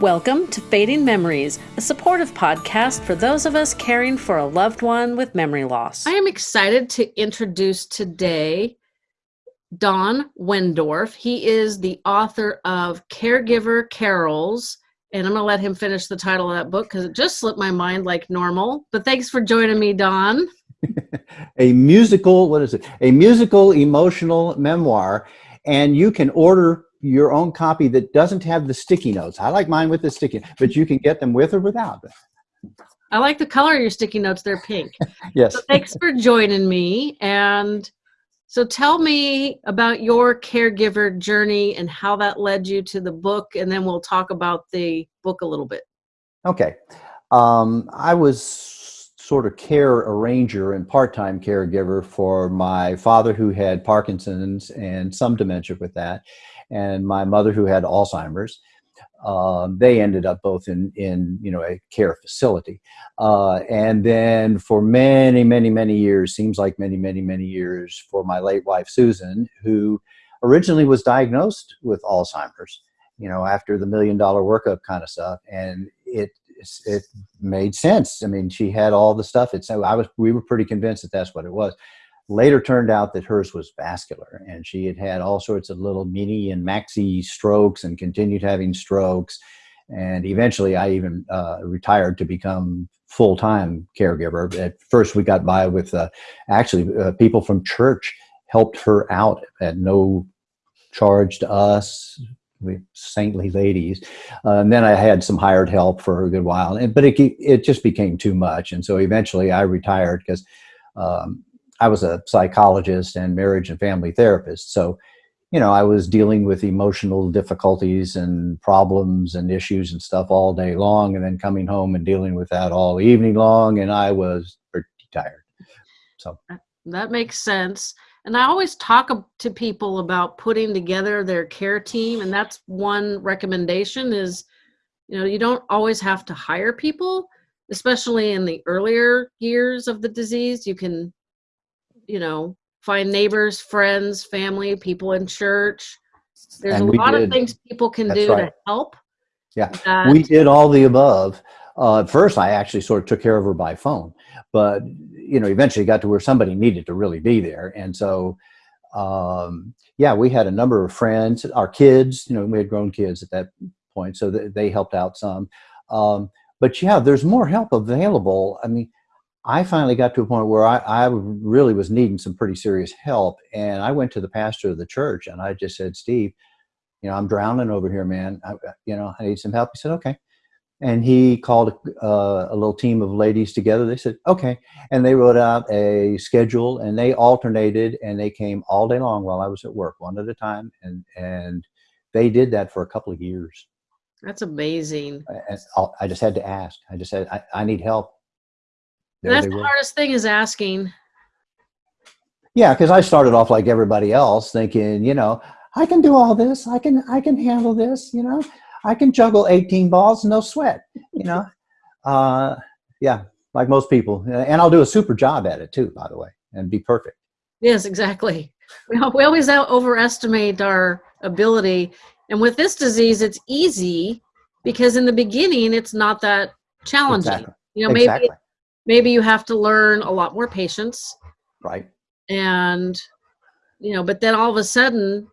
Welcome to Fading Memories, a supportive podcast for those of us caring for a loved one with memory loss. I am excited to introduce today Don Wendorf. He is the author of Caregiver Carols, and I'm going to let him finish the title of that book because it just slipped my mind like normal. But thanks for joining me, Don. a musical, what is it? A musical emotional memoir. And you can order your own copy that doesn't have the sticky notes. I like mine with the sticky, but you can get them with or without. I like the color of your sticky notes. They're pink. yes. So thanks for joining me. And so tell me about your caregiver journey and how that led you to the book. And then we'll talk about the book a little bit. Okay. Um, I was sort of care arranger and part-time caregiver for my father who had Parkinson's and some dementia with that and my mother who had Alzheimer's. Um, they ended up both in, in you know, a care facility. Uh, and then for many, many, many years, seems like many, many, many years for my late wife, Susan, who originally was diagnosed with Alzheimer's, you know, after the million dollar workup kind of stuff. And it, it made sense. I mean, she had all the stuff. It's, I was, we were pretty convinced that that's what it was. Later turned out that hers was vascular and she had had all sorts of little mini and maxi strokes and continued having strokes. And eventually I even uh, retired to become full-time caregiver. At first we got by with uh, actually uh, people from church helped her out at no charge to us, we saintly ladies. Uh, and then I had some hired help for a good while, and, but it, it just became too much. And so eventually I retired because um, I was a psychologist and marriage and family therapist. So, you know, I was dealing with emotional difficulties and problems and issues and stuff all day long and then coming home and dealing with that all evening long. And I was pretty tired. So uh, that makes sense. And I always talk to people about putting together their care team. And that's one recommendation is, you know, you don't always have to hire people, especially in the earlier years of the disease. You can you know, find neighbors, friends, family, people in church. There's and a lot did. of things people can That's do right. to help. Yeah, that. we did all the above. Uh, at first, I actually sort of took care of her by phone, but you know, eventually got to where somebody needed to really be there, and so um, yeah, we had a number of friends. Our kids, you know, we had grown kids at that point, so they helped out some. Um, but yeah, there's more help available. I mean, I finally got to a point where I, I really was needing some pretty serious help. And I went to the pastor of the church and I just said, Steve, you know, I'm drowning over here, man. I, you know, I need some help. He said, okay. And he called uh, a little team of ladies together. They said, okay. And they wrote out a schedule and they alternated and they came all day long while I was at work, one at a time. And, and they did that for a couple of years. That's amazing. I, I just had to ask. I just said, I, I need help that's the hardest thing is asking. Yeah, because I started off like everybody else, thinking, you know, I can do all this. I can, I can handle this. You know, I can juggle 18 balls, no sweat. You know, uh, yeah, like most people, and I'll do a super job at it too, by the way, and be perfect. Yes, exactly. We, we always overestimate our ability, and with this disease, it's easy because in the beginning, it's not that challenging. Exactly. You know, maybe exactly maybe you have to learn a lot more patience. Right. And you know but then all of a sudden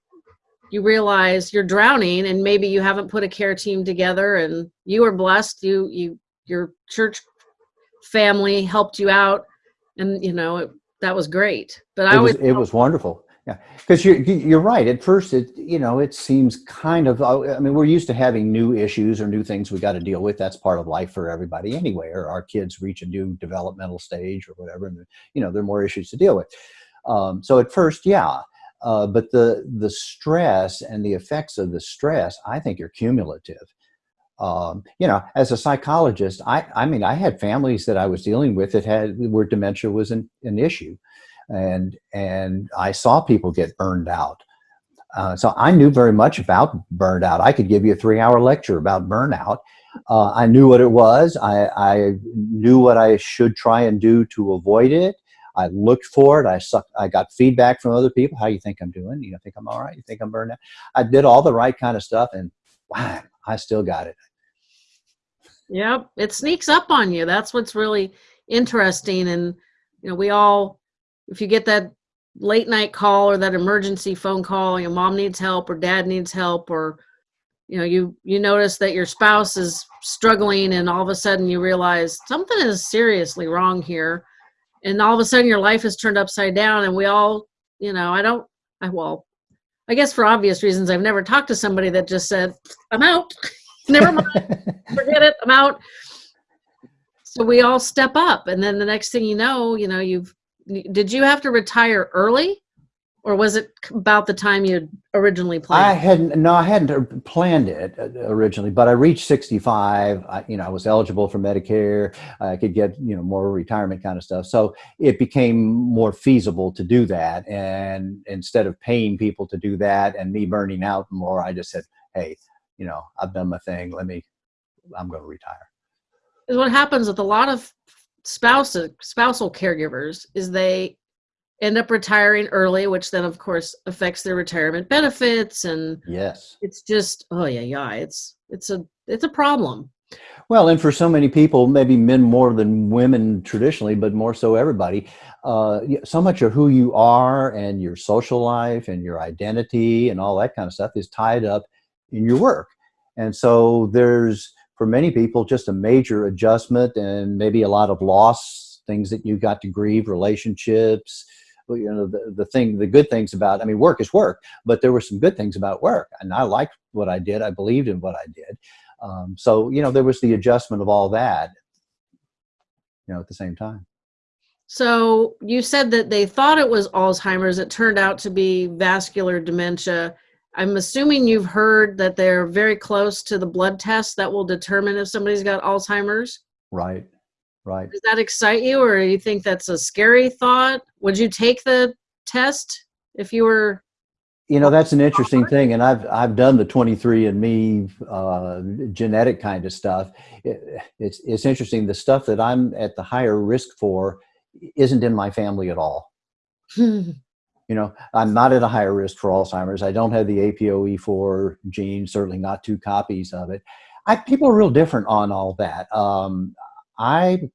you realize you're drowning and maybe you haven't put a care team together and you were blessed. You you your church family helped you out and you know it, that was great. But i it was, it was wonderful yeah, because you're you're right. At first, it you know it seems kind of. Uh, I mean, we're used to having new issues or new things we got to deal with. That's part of life for everybody anyway. Or our kids reach a new developmental stage or whatever, and you know there are more issues to deal with. Um, so at first, yeah, uh, but the the stress and the effects of the stress, I think, are cumulative. Um, you know, as a psychologist, I I mean, I had families that I was dealing with that had where dementia was an, an issue and and I saw people get burned out. Uh, so I knew very much about burnout. I could give you a three-hour lecture about burnout. Uh, I knew what it was. I, I, knew what I should try and do to avoid it. I looked for it. I sucked, I got feedback from other people. How you think I'm doing? You think I'm all right? You think I'm burned out? I did all the right kind of stuff, and wow, I still got it. Yep, it sneaks up on you. That's what's really interesting. And you know, we all, if you get that late night call or that emergency phone call, your mom needs help or dad needs help, or you know, you you notice that your spouse is struggling, and all of a sudden you realize something is seriously wrong here, and all of a sudden your life is turned upside down. And we all, you know, I don't, I well, I guess for obvious reasons, I've never talked to somebody that just said, "I'm out." Never mind. Forget it. I'm out. So we all step up, and then the next thing you know, you know, you've. Did you have to retire early, or was it about the time you originally planned? I hadn't. No, I hadn't planned it uh, originally, but I reached 65. I, you know, I was eligible for Medicare. I could get you know more retirement kind of stuff. So it became more feasible to do that. And instead of paying people to do that and me burning out more, I just said, "Hey, you know, I've done my thing. Let me, I'm going to retire. Is what happens with a lot of spouses, spousal caregivers, is they end up retiring early, which then of course affects their retirement benefits, and yes, it's just oh yeah, yeah, it's it's a it's a problem. Well, and for so many people, maybe men more than women traditionally, but more so everybody, uh, so much of who you are and your social life and your identity and all that kind of stuff is tied up in your work. And so there's, for many people, just a major adjustment and maybe a lot of loss, things that you got to grieve, relationships, you know, the, the thing, the good things about, I mean, work is work, but there were some good things about work. And I liked what I did. I believed in what I did. Um, so, you know, there was the adjustment of all that, you know, at the same time. So you said that they thought it was Alzheimer's. It turned out to be vascular dementia. I'm assuming you've heard that they're very close to the blood test that will determine if somebody's got Alzheimer's. Right, right. Does that excite you, or you think that's a scary thought? Would you take the test if you were? You know, that's an interesting thing, and I've I've done the 23andMe uh, genetic kind of stuff. It, it's it's interesting. The stuff that I'm at the higher risk for isn't in my family at all. you know, I'm not at a higher risk for Alzheimer's. I don't have the APOE4 gene, certainly not two copies of it. I, people are real different on all that. Um, I,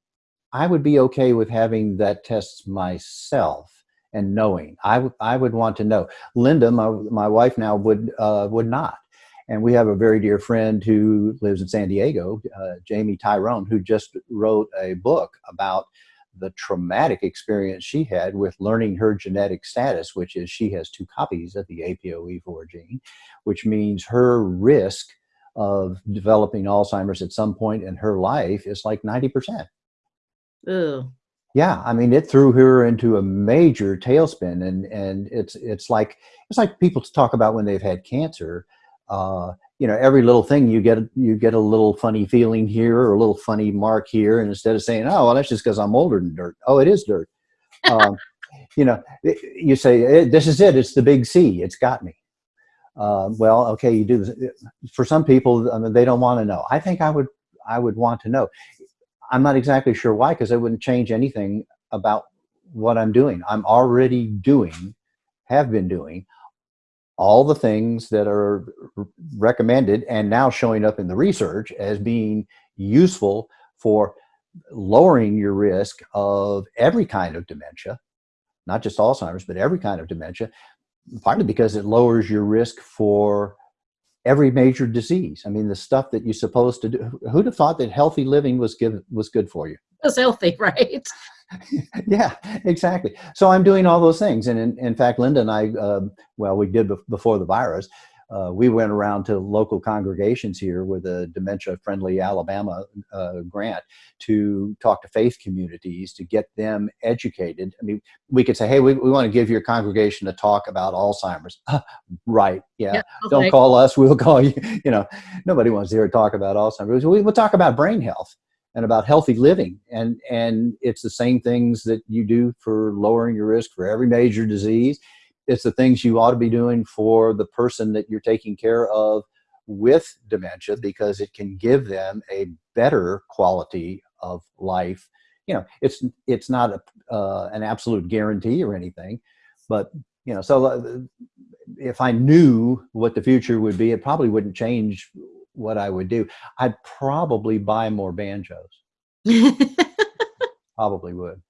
I would be okay with having that test myself and knowing. I, I would want to know. Linda, my, my wife now, would, uh, would not. And we have a very dear friend who lives in San Diego, uh, Jamie Tyrone, who just wrote a book about the traumatic experience she had with learning her genetic status, which is she has two copies of the APOE4 gene, which means her risk of developing Alzheimer's at some point in her life is like 90%. Ew. Yeah, I mean, it threw her into a major tailspin, and and it's it's like it's like people talk about when they've had cancer. Uh, you know, every little thing you get, you get a little funny feeling here or a little funny mark here. And instead of saying, oh, well, that's just because I'm older than dirt. Oh, it is dirt. um, you know, you say, this is it. It's the big C. It's got me. Uh, well, okay, you do this. For some people, I mean, they don't want to know. I think I would, I would want to know. I'm not exactly sure why, because it wouldn't change anything about what I'm doing. I'm already doing, have been doing all the things that are recommended and now showing up in the research as being useful for lowering your risk of every kind of dementia, not just Alzheimer's, but every kind of dementia, partly because it lowers your risk for every major disease. I mean, the stuff that you're supposed to do, who'd have thought that healthy living was good, was good for you? It's healthy, right? Yeah, exactly. So I'm doing all those things. And in, in fact, Linda and I, uh, well, we did before the virus, uh, we went around to local congregations here with a dementia friendly Alabama uh, grant to talk to faith communities to get them educated. I mean, we could say, hey, we, we want to give your congregation a talk about Alzheimer's. right. Yeah. yeah okay. Don't call us. We'll call you. You know, nobody wants to hear talk about Alzheimer's. We'll talk about brain health and about healthy living. And, and it's the same things that you do for lowering your risk for every major disease. It's the things you ought to be doing for the person that you're taking care of with dementia because it can give them a better quality of life. You know, it's, it's not a, uh, an absolute guarantee or anything, but you know, so uh, if I knew what the future would be, it probably wouldn't change what I would do. I'd probably buy more banjos. Probably would.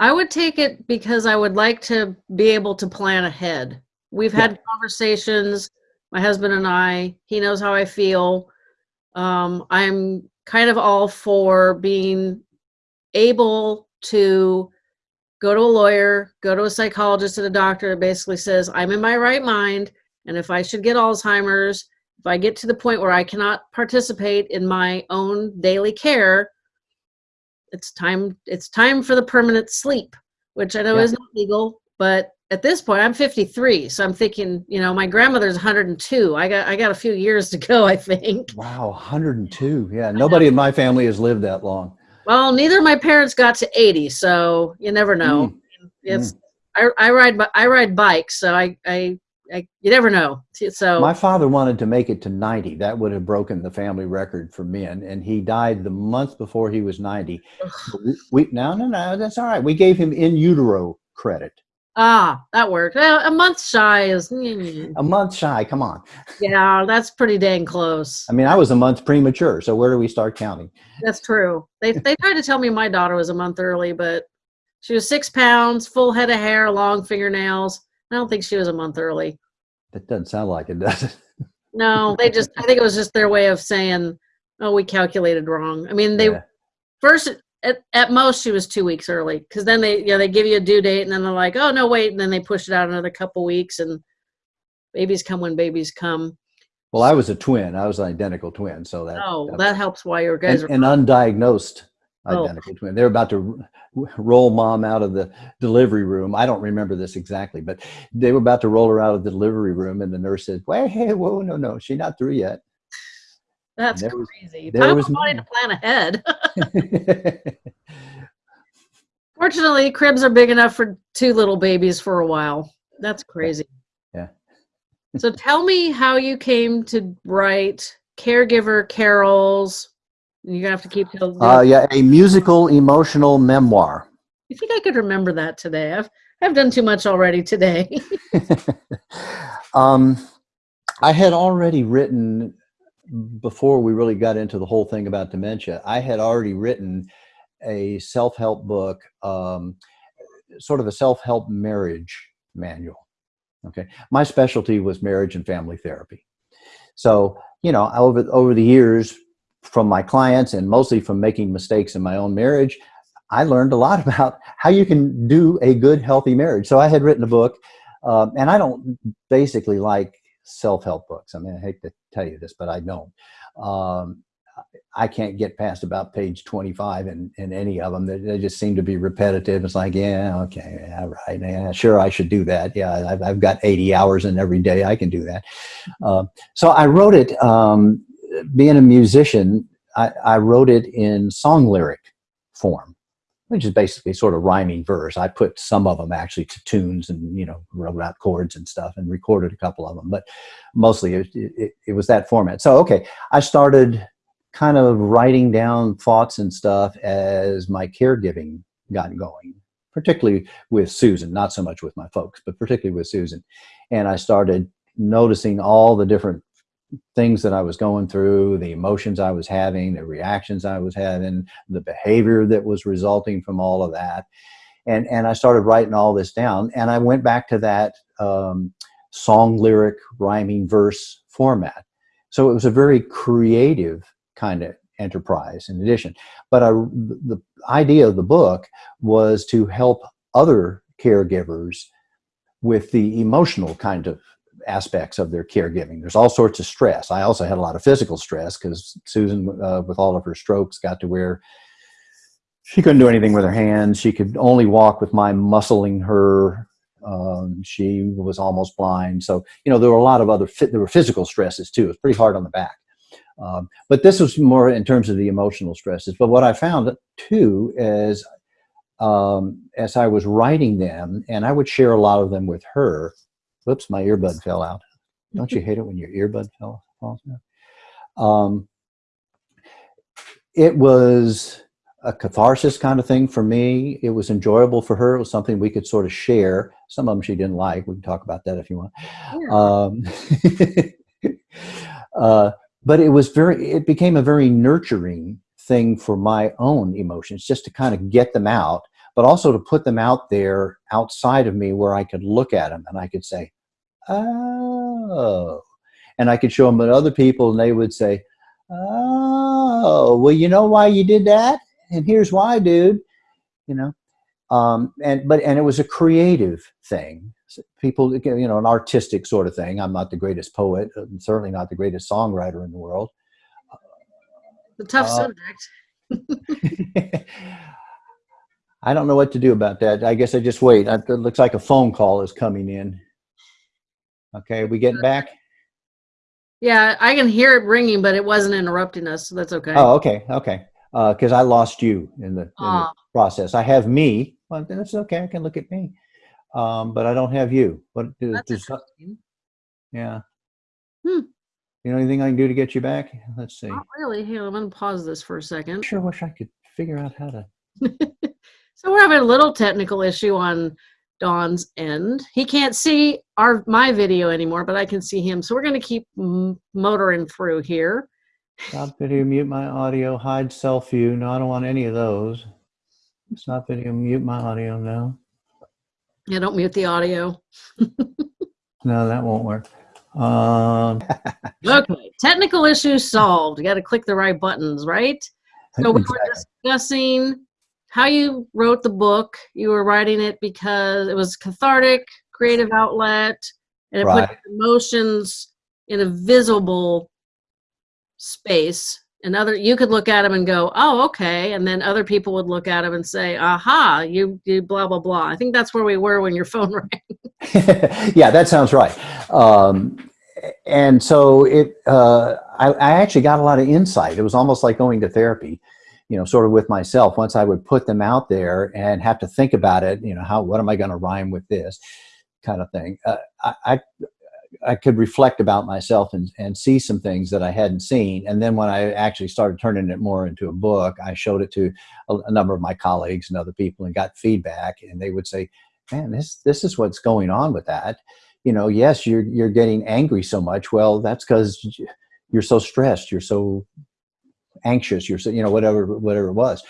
I would take it because I would like to be able to plan ahead. We've Yeah. had conversations, my husband and I. He knows how I feel. Um, I'm kind of all for being able to go to a lawyer, go to a psychologist and a doctor that basically says, I'm in my right mind. And if I should get Alzheimer's, if I get to the point where I cannot participate in my own daily care, it's time it's time for the permanent sleep, which I know Yeah. isn't legal, but at this point I'm 53, so I'm thinking, you know, my grandmother's 102. I got I got a few years to go, I think. Wow, 102. Yeah, nobody in my family has lived that long. Well, neither of my parents got to 80, so you never know. Mm, It's I, I ride I ride bikes, so I, I I you never know. So My father wanted to make it to 90. That would have broken the family record for men, and he died the month before he was 90. We, we no, no, no, that's all right. We gave him in utero credit. ah, that worked. Well, a month shy is mm, A month shy. Come on. yeah, that's pretty dang close. I mean, I was a month premature. So where do we start counting? That's true. They they tried to tell me my daughter was a month early, but she was six pounds, full head of hair, long fingernails. I don't think she was a month early. That doesn't sound like it, does it? No, they just I think it was just their way of saying, "Oh, we calculated wrong." I mean, they Yeah. first at, at most she was two weeks early because then they yeah they give you a due date and then they're like, "Oh no, wait," and then they push it out another couple weeks and babies come when babies come. Well, I was a twin. I was an identical twin. So that, Oh, that- that helps. Why your guys an, are an undiagnosed Oh. identical twin. They're about to roll mom out of the delivery room. I don't remember this exactly, but they were about to roll her out of the delivery room, and the nurse said, "Wait, hey, whoa, no, no, she's not through yet." that's there was- crazy. there Talk was wanting to plan ahead. Fortunately, cribs are big enough for two little babies for a while. That's crazy. Yeah. so tell me how you came to write caregiver carols. You're gonna have to keep. till- uh, yeah, a musical emotional memoir. You think I could remember that today? I've I've done too much already today. um, I had already written before we really got into the whole thing about dementia. I had already written a self-help book, um, sort of a self-help marriage manual. Okay, my specialty was marriage and family therapy. So you know, over over the years, from my clients and mostly from making mistakes in my own marriage, I learned a lot about how you can do a good, healthy marriage. So I had written a book, um, and I don't basically like self-help books. I mean, I hate to tell you this, but I don't. Um, I can't get past about page 25 in, in any of them. They, they just seem to be repetitive. It's like, yeah, okay, yeah, right. Yeah, sure, I should do that. Yeah, I've, I've got 80 hours in every day. I can do that. Uh, so I wrote it, um, being a musician, I, I wrote it in song lyric form which is basically sort of rhyming verse. I put some of them actually to tunes and, you know, wrote out chords and stuff and recorded a couple of them, but mostly it, it, it was that format. So, okay, I started kind of writing down thoughts and stuff as my caregiving got going, particularly with Susan, not so much with my folks, but particularly with Susan. And I started noticing all the different things that I was going through, the emotions I was having, the reactions I was having, the behavior that was resulting from all of that. And, and I started writing all this down. And I went back to that um, song lyric rhyming verse format. So it was a very creative kind of enterprise in addition. But I, the idea of the book was to help other caregivers with the emotional kind of aspects of their caregiving. There's all sorts of stress. I also had a lot of physical stress because Susan, uh, with all of her strokes, got to where she couldn't do anything with her hands. She could only walk with my muscling her. Um, she was almost blind. So, you know, there were a lot of other, there were physical stresses too. It was pretty hard on the back. Um, but this was more in terms of the emotional stresses. But what I found too is um, as I was writing them, and I would share a lot of them with her, Whoops, my earbud fell out. Don't you hate it when your earbud fell, falls out? Um, it was a catharsis kind of thing for me. It was enjoyable for her. It was something we could sort of share. Some of them she didn't like. We can talk about that if you want. Um, uh, but it was very it became a very nurturing thing for my own emotions just to kind of get them out but also to put them out there outside of me where i could look at them and i could say oh. And i could show them to other people and they would say oh well you know why you did that? And here's why dude. You know? Um, and but and it was a creative thing. People you know an artistic sort of thing. I'm not the greatest poet I'm certainly not the greatest songwriter in the world. The tough Uh, subject. i don't know what to do about that. I guess i just wait. It looks like a phone call is coming in okay we getting back Yeah, I can hear it ringing, but it wasn't interrupting us, so that's okay. oh okay okay because i lost you in the, in the Ah. process i have me well then it's okay i can look at me um, but i don't have you But that's yeah Hmm. you know anything i can do to get you back let's see Not really. Here, I'm going to pause this for a second. I sure wish i could figure out how to so we're having a little technical issue on Don's end. He can't see our my video anymore, but I can see him. So we're going to keep m- motoring through here. Stop video, mute my audio, hide self view. No, I don't want any of those. Stop video, mute my audio. No, Yeah, don't mute the audio. no, that won't work. Um, Okay, technical issues solved. You got to click the right buttons, right? So we were discussing how you wrote the book. You were writing it because it was cathartic, creative outlet, and it Right. put emotions in a visible space. And other, you could look at them and go, "Oh, okay," and then other people would look at them and say, "Aha, you, you blah blah blah." I think that's where we were when your phone rang. yeah, that sounds right. Um, and so it, uh, I, I actually got a lot of insight. It was almost like going to therapy, you know, sort of with myself. Once I would put them out there and have to think about it, you know, how what am I going to rhyme with this kind of thing. Uh, I, I I could reflect about myself and, and see some things that I hadn't seen. And then when I actually started turning it more into a book, I showed it to a, a number of my colleagues and other people and got feedback. And they would say, man, this, this is what's going on with that. You know, yes, you're, you're getting angry so much. Well, that's because you're so stressed. You're so anxious. You're so, you know, whatever, whatever it was.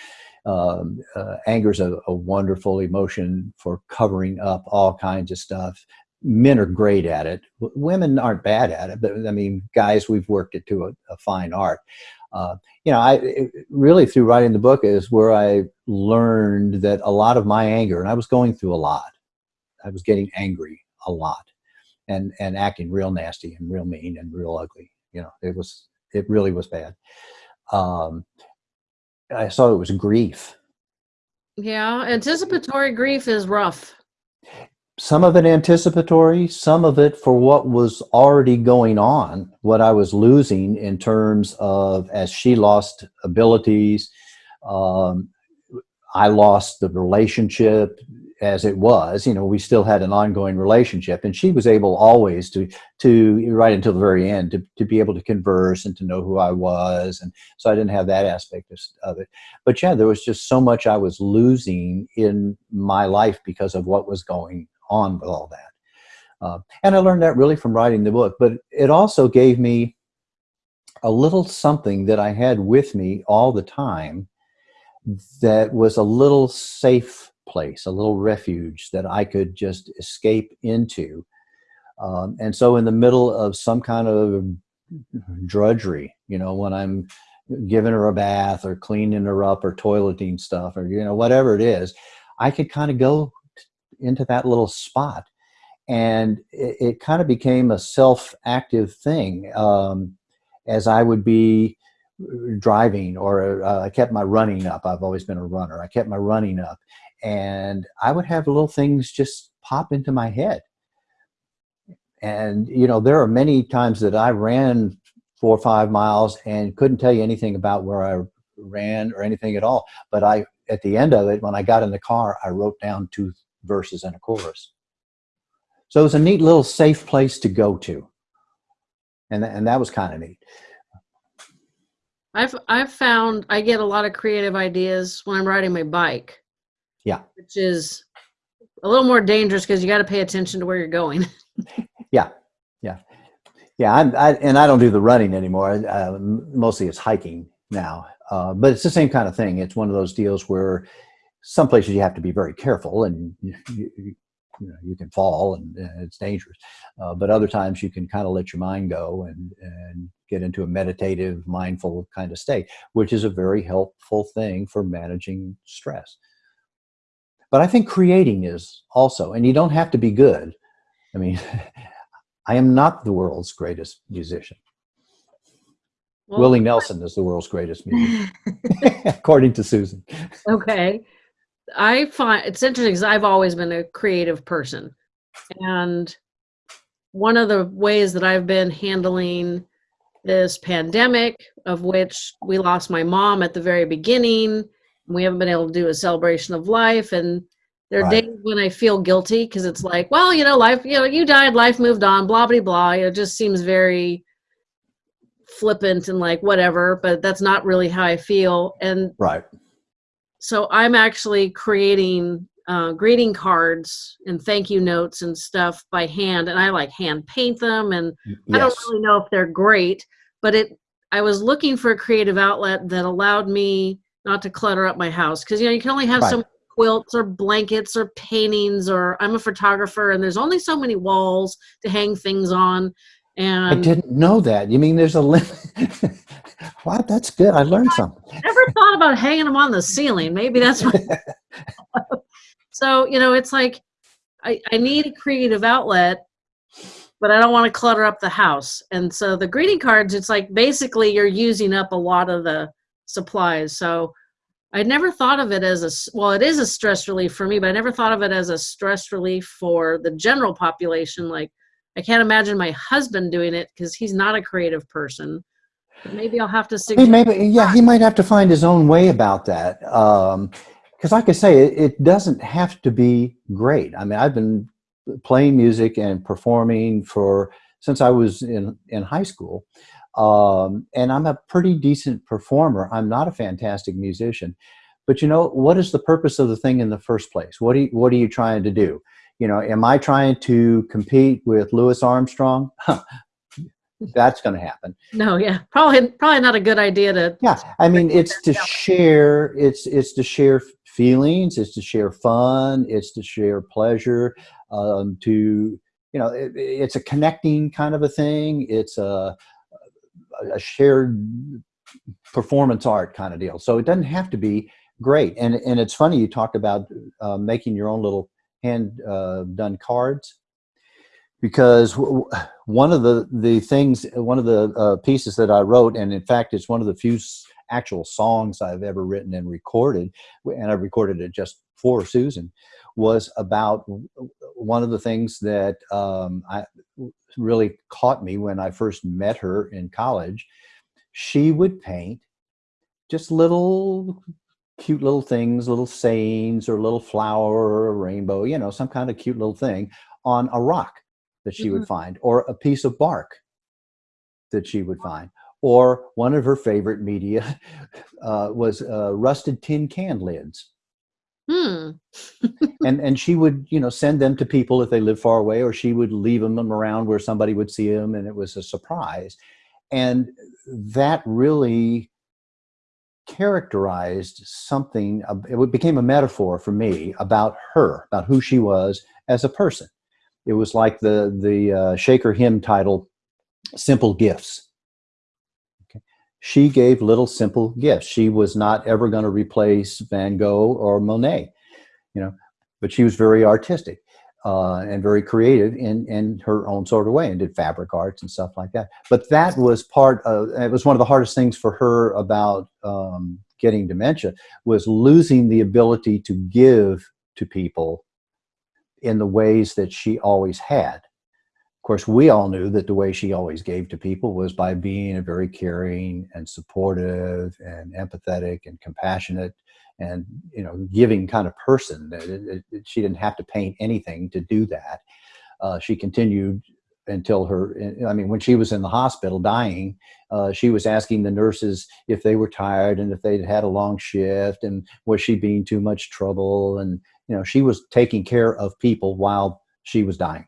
Um, uh, anger is a, a wonderful emotion for covering up all kinds of stuff men are great at it. W- Women aren't bad at it, but I mean, guys, we've worked it to a, a fine art. Uh, you know, I it, really through writing the book is where I learned that a lot of my anger, and I was going through a lot. I was getting angry a lot, and and acting real nasty and real mean and real ugly. You know, it was it really was bad. Um, I saw it was grief. Yeah, anticipatory grief is rough. some of it anticipatory, some of it for what was already going on, what I was losing in terms of as she lost abilities, um, I lost the relationship as it was. You know, we still had an ongoing relationship, and she was able always to to right until the very end to to be able to converse and to know who I was, and so I didn't have that aspect of, of it. But yeah, there was just so much I was losing in my life because of what was going on with all that. Uh, and I learned that really from writing the book, but it also gave me a little something that I had with me all the time that was a little safe place, a little refuge that I could just escape into. Um, and so, in the middle of some kind of drudgery, you know, when I'm giving her a bath or cleaning her up or toileting stuff or, you know, whatever it is, I could kind of go into that little spot. And it, it kind of became a self-active thing um, as i would be driving or uh, i kept my running up. I've always been a runner. I kept my running up and i would have little things just pop into my head and you know there are many times that i ran four or five miles and couldn't tell you anything about where i ran or anything at all but i at the end of it when i got in the car i wrote down two verses and a chorus. So it was a neat little safe place to go to. And, and that was kind of neat. I've I've found I get a lot of creative ideas when I'm riding my bike. Yeah. Which is a little more dangerous because you got to pay attention to where you're going. Yeah. Yeah. Yeah, I'm, I, and I don't do the running anymore. Uh, mostly it's hiking now, uh, but it's the same kind of thing. It's one of those deals where some places you have to be very careful, and you, you, you know you can fall and, and it's dangerous. Uh, but other times you can kind of let your mind go and and get into a meditative, mindful kind of state, which is a very helpful thing for managing stress. But I think creating is also, and you don't have to be good. I mean, I am not the world's greatest musician. Well, Willie Nelson is the world's greatest musician, according to Susan. Okay. I find it's interesting because I've always been a creative person. And one of the ways that I've been handling this pandemic, of which we lost my mom at the very beginning, we haven't been able to do a celebration of life. And there are right. days when I feel guilty because it's like, well, you know, life, you know, you died, life moved on, blah, blah, blah. It just seems very flippant and like whatever, but that's not really how I feel. And right. So I'm actually creating uh, greeting cards and thank you notes and stuff by hand, and I like hand paint them. And yes. I don't really know if they're great, but it. I was looking for a creative outlet that allowed me not to clutter up my house because you know you can only have right. some quilts or blankets or paintings or I'm a photographer and there's only so many walls to hang things on. And I didn't know that. You mean there's a limit? wow, that's good. I learned something. Never thought about hanging them on the ceiling. Maybe that's what. so you know, it's like I, I need a creative outlet, but I don't want to clutter up the house. And so the greeting cards, it's like basically you're using up a lot of the supplies. So I never thought of it as a well, it is a stress relief for me, but I never thought of it as a stress relief for the general population. Like, I can't imagine my husband doing it because he's not a creative person. But maybe I'll have to. Suggest- maybe, yeah, he might have to find his own way about that. Um, because, like I say, it, it doesn't have to be great. I mean, I've been playing music and performing for since I was in in high school. Um, and I'm a pretty decent performer. I'm not a fantastic musician, but you know what is the purpose of the thing in the first place? What are you, what are you trying to do? You know, am I trying to compete with Louis Armstrong? That's going to happen. No, yeah, probably probably not a good idea to. Yeah, I mean, it's to share. It's it's to share feelings. It's to share fun. It's to share pleasure. Um, to you know, it, it's a connecting kind of a thing. It's a a shared performance art kind of deal. So it doesn't have to be great. And and it's funny you talked about uh, making your own little hand uh, done cards because one of the the things one of the uh, pieces that I wrote and in fact it's one of the few actual songs I've ever written and recorded and I recorded it just for Susan was about one of the things that um, I really caught me when I first met her in college. She would paint just little cute little things, little sayings or a little flower or a rainbow, you know, some kind of cute little thing on a rock that she mm -hmm. would mm-hmm. find or a piece of bark that she would find. Or one of her favorite media uh, was uh, rusted tin can lids. Hmm. and and she would you know send them to people if they live far away, or she would leave them around where somebody would see them, and it was a surprise. And that really characterized something. It became a metaphor for me about her, about who she was as a person. It was like the the uh, Shaker hymn title, "Simple Gifts." She gave little simple gifts. She was not ever going to replace Van Gogh or Monet, you know, but she was very artistic uh, and very creative in, in her own sort of way and did fabric arts and stuff like that. But that was part of, it was one of the hardest things for her about um, getting dementia was losing the ability to give to people in the ways that she always had course, we all knew that the way she always gave to people was by being a very caring and supportive and empathetic and compassionate and you know giving kind of person. It, it, she didn't have to paint anything to do that. Uh, she continued until her. I mean, when she was in the hospital dying, uh, she was asking the nurses if they were tired and if they'd had a long shift and was she being too much trouble and you know she was taking care of people while she was dying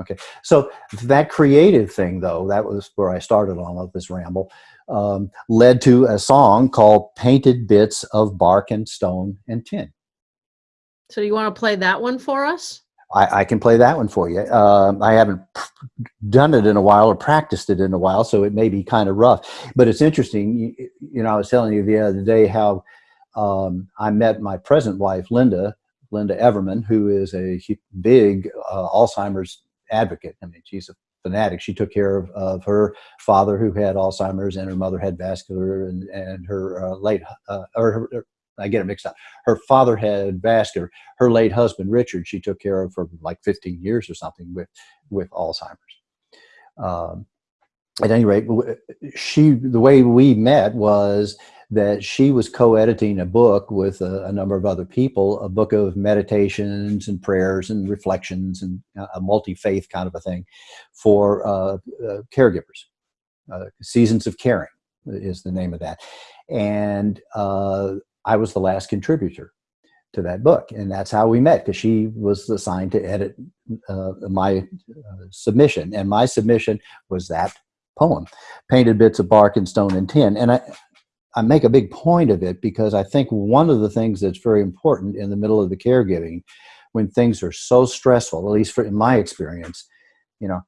Okay, so that creative thing, though, that was where I started all of this ramble, um, led to a song called Painted Bits of Bark and Stone and Tin. So you want to play that one for us? I, I can play that one for you. Um, I haven't done it in a while or practiced it in a while, so it may be kind of rough. But it's interesting. You, you know, I was telling you the other day how um, I met my present wife, Linda, Linda Everman, who is a big uh, Alzheimer's advocate. I mean, she's a fanatic. She took care of, of her father who had Alzheimer's and her mother had vascular and, and her uh, late, uh, or her, I get it mixed up. Her father had vascular. Her late husband, Richard, she took care of for like 15 years or something with, with Alzheimer's. Um, at any rate, she, the way we met was that she was co-editing a book with a, a, number of other people, a book of meditations and prayers and reflections and a multi-faith kind of a thing for uh, uh, caregivers. Uh, Seasons of Caring is the name of that. And uh, I was the last contributor to that book. And that's how we met because she was assigned to edit uh, my uh, submission. And my submission was that poem, Painted Bits of Bark and Stone and Tin. And I, I make a big point of it because I think one of the things that's very important in the middle of the caregiving when things are so stressful, at least for, in my experience, you know,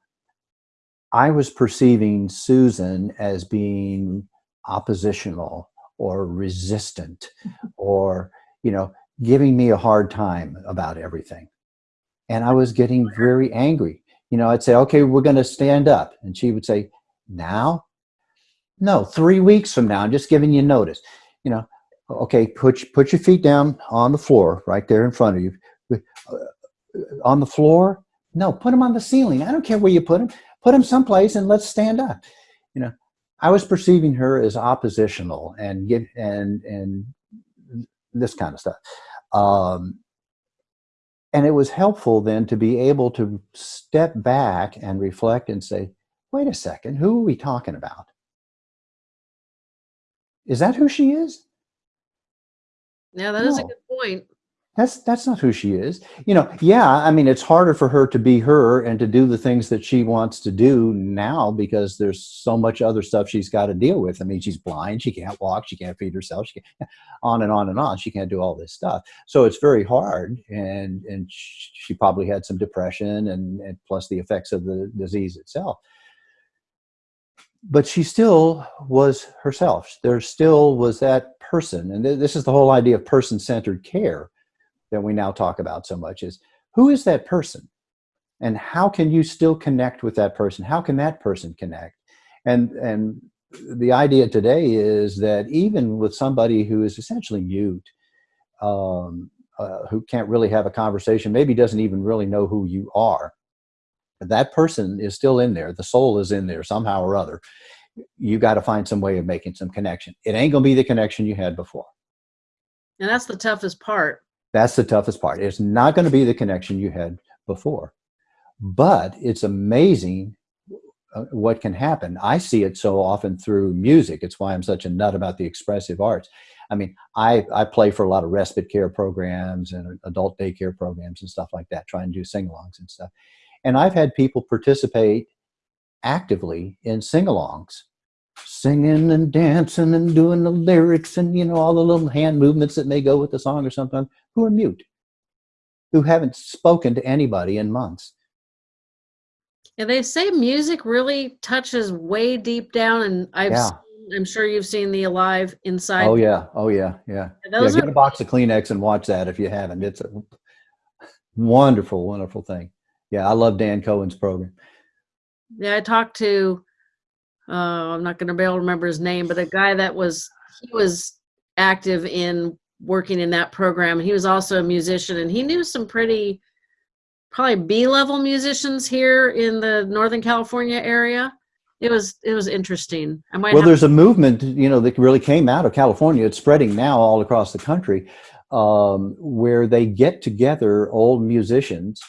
I was perceiving Susan as being oppositional or resistant or, you know, giving me a hard time about everything. And I was getting very angry. You know, I'd say, okay, we're going to stand up. And she would say, now? No, three weeks from now, I'm just giving you notice. You know, okay, put, put your feet down on the floor right there in front of you. Uh, on the floor? No, put them on the ceiling. I don't care where you put them. Put them someplace and let's stand up. You know, I was perceiving her as oppositional and get and and this kind of stuff. Um, and it was helpful then to be able to step back and reflect and say, wait a second, who are we talking about? Is that who she is? Yeah, that no. is a good point. That's that's not who she is. You know, yeah, I mean it's harder for her to be her and to do the things that she wants to do now because there's so much other stuff she's got to deal with. I mean, she's blind, she can't walk, she can't feed herself, she can't, on and on and on. She can't do all this stuff. So it's very hard and and she probably had some depression and, and plus the effects of the disease itself but she still was herself. There still was that person. And th this is the whole idea of person-centered care that we now talk about so much is who is that person? And how can you still connect with that person? How can that person connect? And, and the idea today is that even with somebody who is essentially mute, um, uh, who can't really have a conversation, maybe doesn't even really know who you are, that person is still in there. The soul is in there somehow or other. You got to find some way of making some connection. It ain't going to be the connection you had before. And that's the toughest part. That's the toughest part. It's not going to be the connection you had before. But it's amazing uh, what can happen. I see it so often through music. It's why I'm such a nut about the expressive arts. I mean, I, I play for a lot of respite care programs and adult daycare programs and stuff like that, trying to do sing-alongs and stuff. And I've had people participate actively in sing-alongs, singing and dancing and doing the lyrics and, you know, all the little hand movements that may go with the song or something, who are mute, who haven't spoken to anybody in months. Yeah, they say music really touches way deep down, and I've yeah. seen, I'm sure you've seen the Alive Inside. Oh yeah, oh yeah, yeah. yeah, yeah get a box of Kleenex and watch that if you haven't. It's a wonderful, wonderful thing yeah, I love Dan Cohen's program. Yeah, I talked to, uh, I'm not going to be able to remember his name, but a guy that was, he was active in working in that program. He was also a musician and he knew some pretty, probably B-level musicians here in the Northern California area. It was it was interesting. I might well, there's a movement, you know, that really came out of California. It's spreading now all across the country, um, where they get together old musicians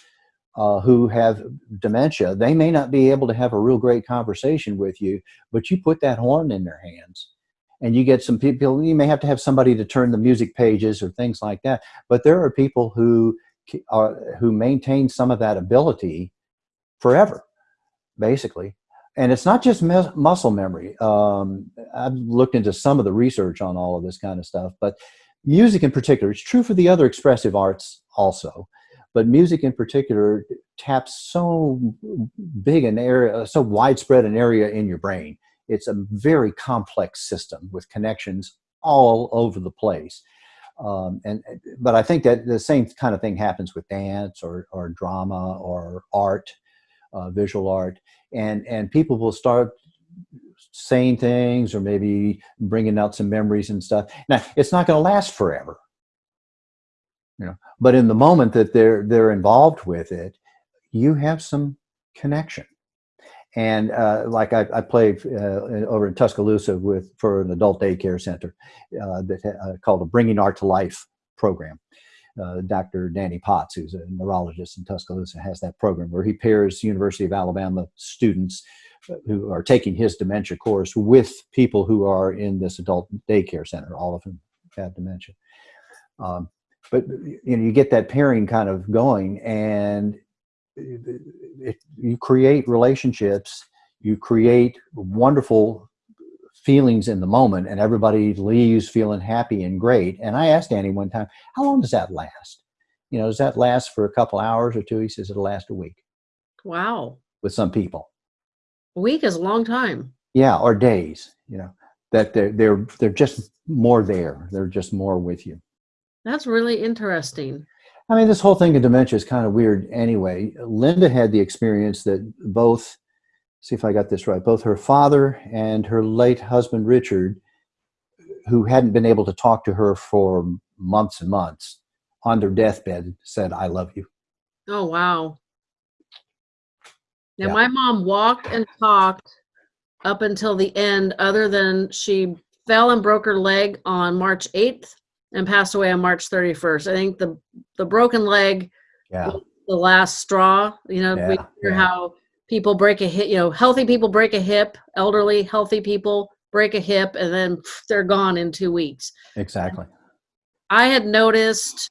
uh, who have dementia, they may not be able to have a real great conversation with you, but you put that horn in their hands and you get some people, you may have to have somebody to turn the music pages or things like that. But there are people who are, who maintain some of that ability forever, basically. And it's not just muscle memory. Um, I've looked into some of the research on all of this kind of stuff, but music in particular, it's true for the other expressive arts also, but music in particular taps so big an area, so widespread an area in your brain. It's a very complex system with connections all over the place. Um, and but I think that the same kind of thing happens with dance or or drama or art, uh, visual art, and and people will start saying things or maybe bringing out some memories and stuff. Now it's not going to last forever, you know. But in the moment that they're they're involved with it, you have some connection. And uh, like I, I played uh, over in Tuscaloosa with for an adult daycare center uh, that uh, called a Bringing Art to Life program. Uh, Dr. Danny Potts, who's a neurologist in Tuscaloosa, has that program where he pairs University of Alabama students uh, who are taking his dementia course with people who are in this adult daycare center. All of them have dementia. Um, but you know, you get that pairing kind of going, and it, you create relationships, you create wonderful feelings in the moment, and everybody leaves feeling happy and great. And I asked Danny one time, "How long does that last? You know, does that last for a couple hours or two He says it'll last a week. Wow. With some people, a week is a long time. Yeah, or days. You know, that they're they're they're just more there. They're just more with you. That's really interesting. I mean, this whole thing of dementia is kind of weird anyway. Linda had the experience that both, see if I got this right, both her father and her late husband, Richard, who hadn't been able to talk to her for months and months, on their deathbed said, I love you. Oh, wow. Now, Yeah. my mom walked and talked up until the end, other than she fell and broke her leg on March 8th and passed away on March 31st. I think the the broken leg Yeah. the last straw. You know, we hear yeah. how people break a hip. You know, healthy people break a hip. Elderly, healthy people break a hip, and then pff, they're gone in two weeks. Exactly. I had noticed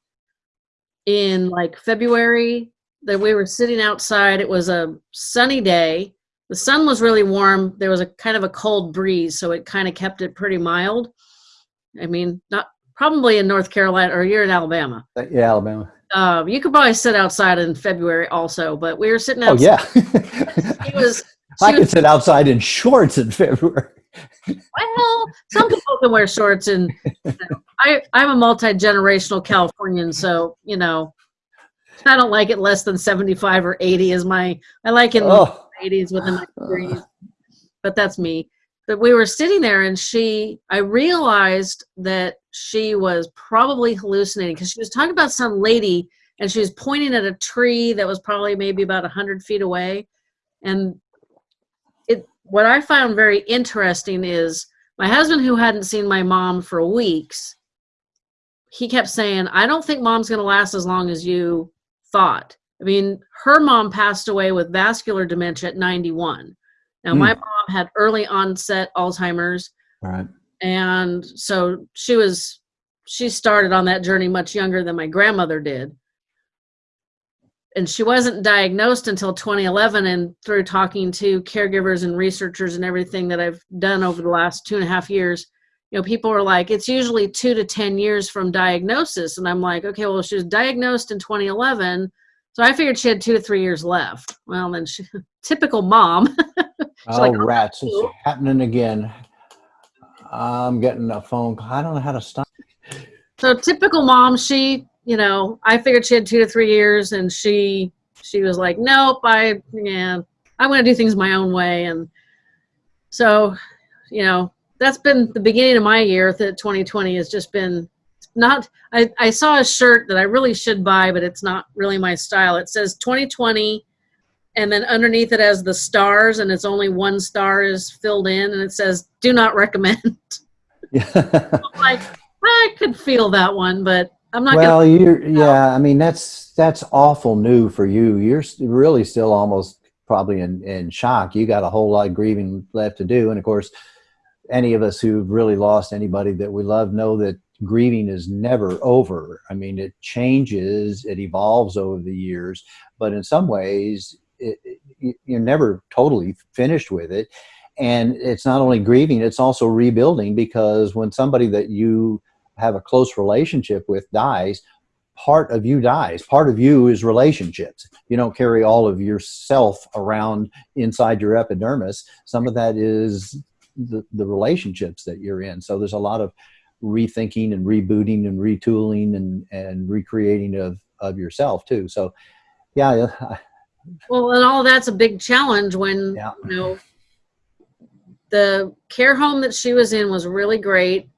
in like February that we were sitting outside. It was a sunny day. The sun was really warm. There was a kind of a cold breeze, so it kind of kept it pretty mild. I mean, not probably in North Carolina or you're in Alabama. Uh, Yeah, Alabama. Uh, you could probably sit outside in February also, but we were sitting Oh, outside. yeah. He was. I she could was sit outside in shorts in February. well, some people can wear shorts, and you know, I I'm a multi generational Californian, so you know, I don't like it less than seventy five or eighty. Is my I like it in the Oh, eighties with a nice breeze, but that's me. We were sitting there, and she I realized that she was probably hallucinating because she was talking about some lady, and she was pointing at a tree that was probably maybe about a hundred feet away, and it what I found very interesting is my husband who hadn't seen my mom for weeks he kept saying i don't think mom's going to last as long as you thought. I mean her mom passed away with vascular dementia at 91 now Hmm. my mom had early onset alzheimer's right. and so she was she started on that journey much younger than my grandmother did and she wasn't diagnosed until 2011 and through talking to caregivers and researchers and everything that i've done over the last two and a half years you know people are like it's usually two to ten years from diagnosis and i'm like okay well she was diagnosed in 2011 so i figured she had two to three years left well then she typical mom Oh, like, rats. It's "Oh." happening again. I'm getting a phone call. I don't know how to stop. so typical mom she you know i figured she had two to three years and she she was like nope i yeah i'm going to do things my own way and so you know that's been the beginning of my year that 2020 has just been not I, I saw a shirt that i really should buy but it's not really my style it says 2020 and then underneath it has the stars and it's only one star is filled in and it says do not recommend I'm like i could feel that one but i'm not gonna well, you're yeah. I mean, that's that's awful new for you. You're really still almost probably in in shock. You got a whole lot of grieving left to do, and of course, any of us who've really lost anybody that we love know that grieving is never over. I mean, it changes, it evolves over the years, but in some ways, it, you're never totally finished with it. And it's not only grieving, it's also rebuilding because when somebody that you have a close relationship with dies, part of you dies. Part of you is relationships. You don't carry all of yourself around inside your epidermis. Some of that is the, the relationships that you're in. So there's a lot of rethinking and rebooting and retooling and, and recreating of, of yourself too. So yeah. Well, and all that's a big challenge when, yeah. you know, the care home that she was in was really great.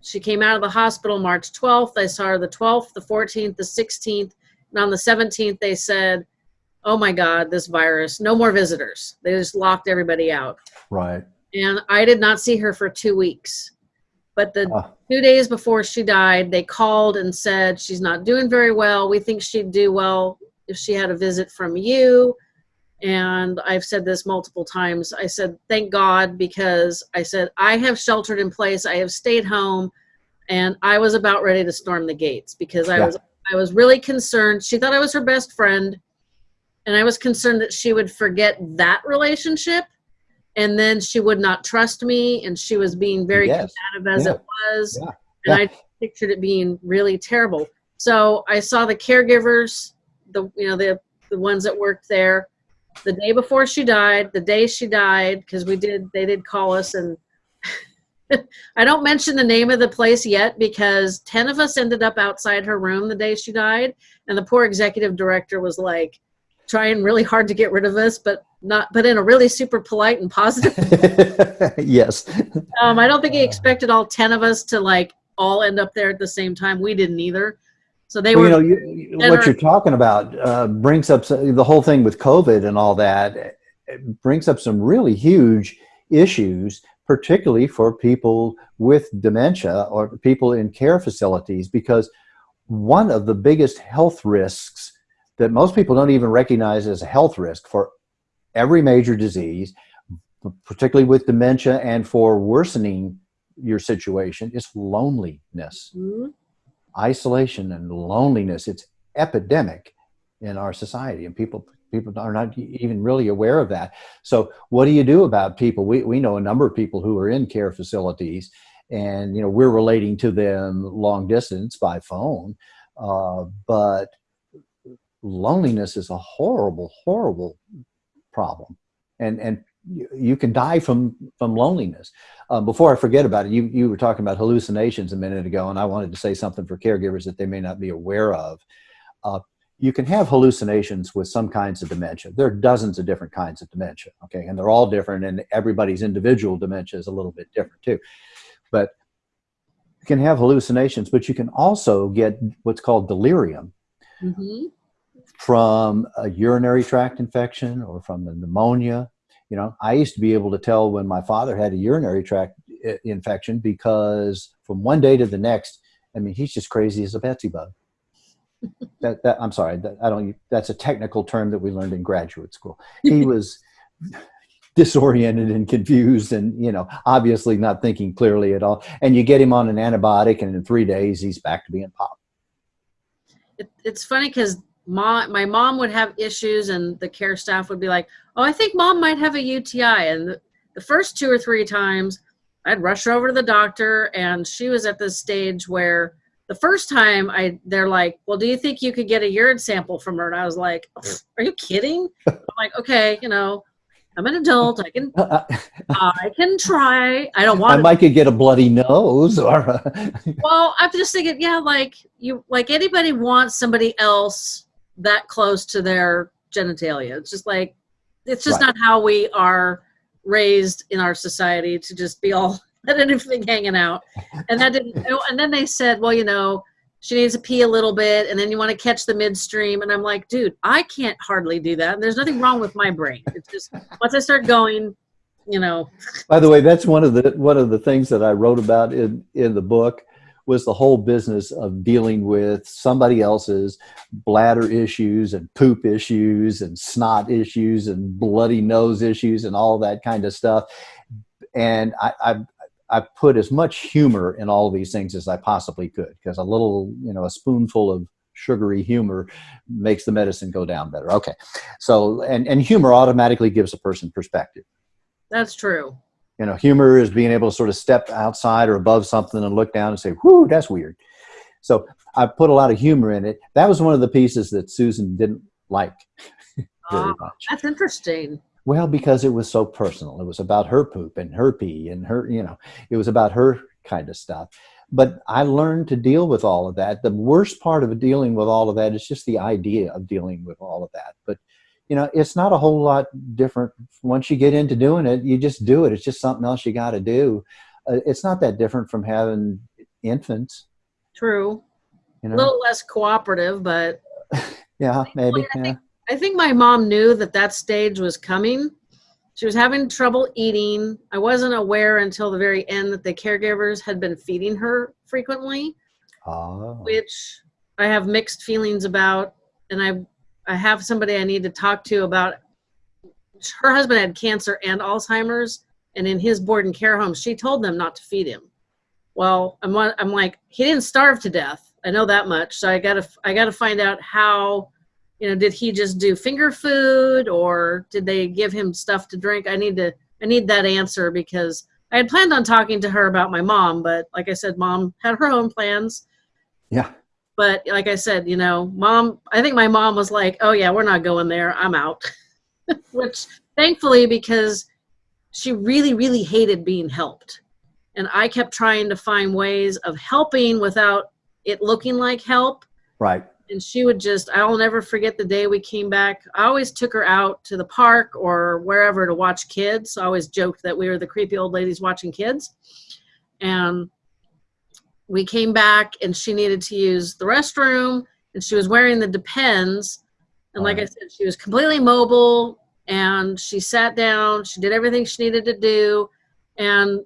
She came out of the hospital March 12th. I saw her the 12th, the 14th, the 16th. And on the 17th, they said, oh my God, this virus, no more visitors. They just locked everybody out. Right. And I did not see her for two weeks. But the uh. two days before she died, they called and said, she's not doing very well. We think she'd do well if she had a visit from you and I've said this multiple times. I said, thank God, because I said, I have sheltered in place, I have stayed home, and I was about ready to storm the gates because I yeah. was I was really concerned. She thought I was her best friend, and I was concerned that she would forget that relationship and then she would not trust me and she was being very yes. combative as yeah. it was. Yeah. And I pictured it being really terrible. So I saw the caregivers, the you know, the the ones that worked there the day before she died, the day she died, because we did, they did call us and I don't mention the name of the place yet because 10 of us ended up outside her room the day she died. And the poor executive director was like trying really hard to get rid of us, but not, but in a really super polite and positive. yes. Um, I don't think he expected all 10 of us to like all end up there at the same time. We didn't either. So they well, were. You know, you, what you're talking about uh, brings up the whole thing with COVID and all that. brings up some really huge issues, particularly for people with dementia or people in care facilities, because one of the biggest health risks that most people don't even recognize as a health risk for every major disease, particularly with dementia and for worsening your situation, is loneliness. Mm -hmm isolation and loneliness. It's epidemic in our society and people people are not even really aware of that. So what do you do about people? We, we know a number of people who are in care facilities and, you know, we're relating to them long distance by phone. Uh, but loneliness is a horrible, horrible problem. And, and you can die from from loneliness. Uh, before I forget about it, you you were talking about hallucinations a minute ago, and I wanted to say something for caregivers that they may not be aware of. Uh, you can have hallucinations with some kinds of dementia. There are dozens of different kinds of dementia, okay, and they're all different, and everybody's individual dementia is a little bit different too. But you can have hallucinations, but you can also get what's called delirium. Mm -hmm. From a urinary tract infection or from the pneumonia you know, I used to be able to tell when my father had a urinary tract eh, infection because from one day to the next, I mean, he's just crazy as a Betsy bug. that, that I'm sorry, that, I don't. That's a technical term that we learned in graduate school. He was disoriented and confused, and you know, obviously not thinking clearly at all. And you get him on an antibiotic, and in three days, he's back to being pop. It, it's funny because mom, my mom would have issues and the care staff would be like, oh, I think mom might have a UTI. And the, first two or three times I'd rush her over to the doctor and she was at this stage where the first time I, they're like, well, do you think you could get a urine sample from her? And I was like, are you kidding? I'm like, okay, you know, I'm an adult. I can, uh, uh, I can try. I don't want. I might could get a bloody nose, or. well, I'm just thinking, yeah, like you, like anybody wants somebody else that close to their genitalia. It's just like, it's just right. not how we are raised in our society to just be all let anything hanging out. And that didn't, and then they said, well, you know, she needs to pee a little bit and then you want to catch the midstream. And I'm like, dude, I can't hardly do that. And there's nothing wrong with my brain. It's just, once I start going, you know. By the way, that's one of the, one of the things that I wrote about in, in the book was the whole business of dealing with somebody else's bladder issues and poop issues and snot issues and bloody nose issues and all that kind of stuff. And I, I, I put as much humor in all these things as I possibly could because a little, you know, a spoonful of sugary humor makes the medicine go down better. Okay. So, and, and humor automatically gives a person perspective. That's true. You know, humor is being able to sort of step outside or above something and look down and say, whoo, that's weird. So I put a lot of humor in it. That was one of the pieces that Susan didn't like very Ah, much. That's interesting. Well, because it was so personal. It was about her poop and her pee and her, you know, it was about her kind of stuff. But I learned to deal with all of that. The worst part of dealing with all of that is just the idea of dealing with all of that. But, you know, it's not a whole lot different. Once you get into doing it, you just do it. It's just something else you got to do. Uh, it's not that different from having infants, True. you A little less cooperative, but yeah, maybe. I Yeah. think, I think my mom knew that that stage was coming. She was having trouble eating. I wasn't aware until the very end that the caregivers had been feeding her frequently, Oh. which I have mixed feelings about. And I, I have somebody I need to talk to about. Her husband had cancer and Alzheimer's, and in his board and care home, she told them not to feed him. Well, I'm, I'm like, he didn't starve to death. I know that much. So I gotta, I gotta find out how you know did he just do finger food or did they give him stuff to drink i need to i need that answer because i had planned on talking to her about my mom but like i said mom had her own plans Yeah. But like i said you know mom i think my mom was like oh yeah we're not going there. I'm out. Which thankfully because she really really hated being helped. And i kept trying to find ways of helping without it looking like help. Right. and she would just i'll never forget the day we came back. I always took her out to the park or wherever to watch kids. I always joked that we were the creepy old ladies watching kids. And we came back and she needed to use the restroom and she was wearing the depends and like i said she was completely mobile and she sat down she did everything she needed to do and